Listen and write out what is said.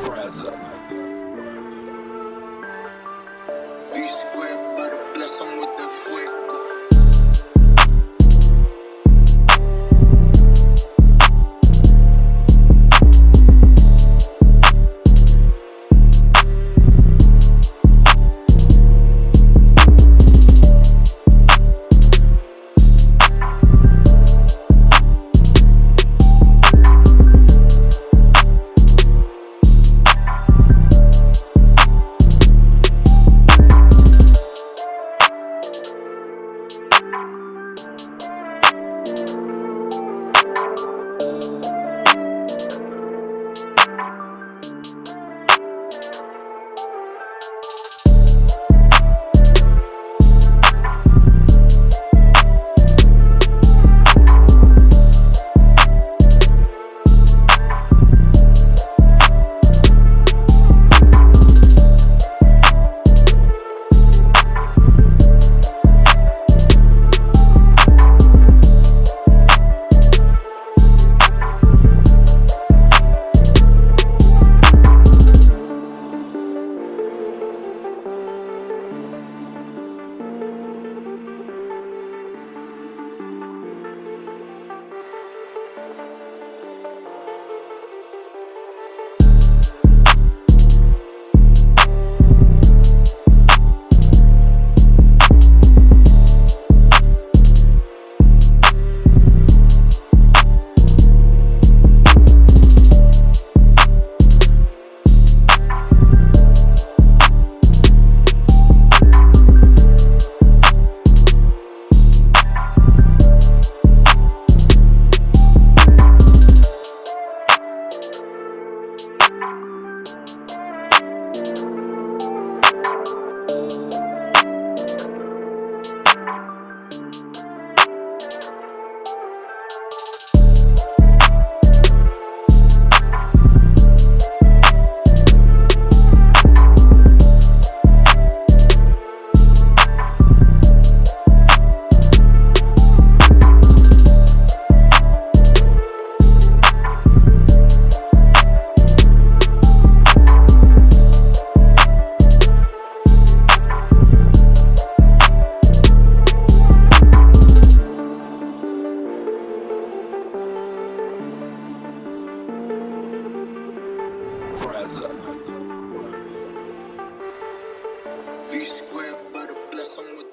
Forever. B square, para bless them with that fuego. brother. V squared, but a blessing. with.